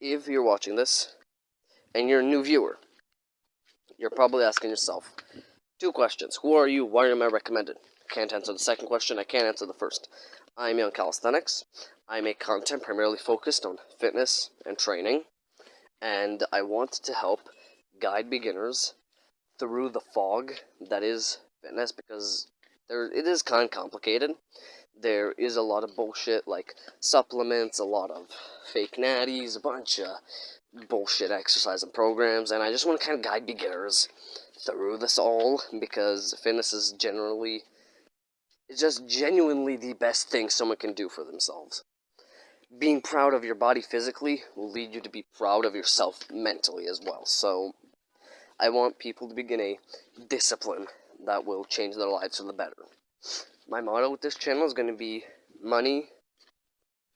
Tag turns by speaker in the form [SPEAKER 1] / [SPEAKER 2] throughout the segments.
[SPEAKER 1] if you're watching this and you're a new viewer, you're probably asking yourself two questions. Who are you? Why am I recommended? Can't answer the second question. I can't answer the first. I'm Young Calisthenics. I make content primarily focused on fitness and training, and I want to help guide beginners through the fog that is fitness because there it is kind of complicated. There is a lot of bullshit like supplements, a lot of fake natties, a bunch of bullshit exercise and programs, and I just want to kind of guide beginners through this all because fitness is generally it's just genuinely the best thing someone can do for themselves. Being proud of your body physically will lead you to be proud of yourself mentally as well. So, I want people to begin a discipline that will change their lives for the better. My motto with this channel is going to be money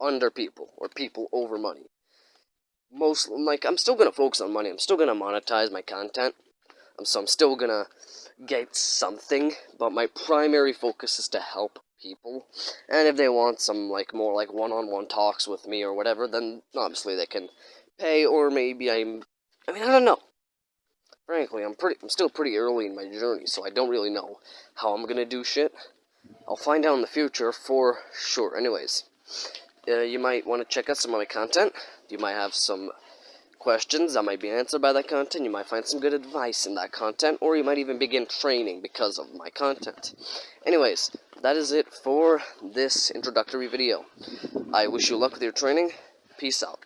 [SPEAKER 1] under people, or people over money. Most, like, I'm still going to focus on money. I'm still going to monetize my content. Um, so I'm still going to get something, but my primary focus is to help people. And if they want some, like, more, like, one-on-one -on -one talks with me or whatever, then obviously they can pay, or maybe I'm, I mean, I don't know. Frankly, I'm pretty, I'm still pretty early in my journey, so I don't really know how I'm gonna do shit. I'll find out in the future for sure. Anyways, uh, you might want to check out some of my content. You might have some questions that might be answered by that content. You might find some good advice in that content, or you might even begin training because of my content. Anyways, that is it for this introductory video. I wish you luck with your training. Peace out.